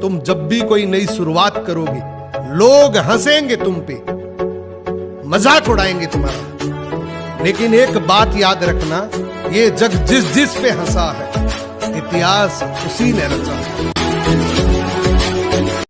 तुम जब भी कोई नई शुरुआत करोगे, लोग हंसेंगे तुम पे। मज़ाक उड़ाएँगे तुम्हारा। लेकिन एक बात याद रखना, ये जग जिस जिस पे हंसा है, इतिहास उसी ने रचा है।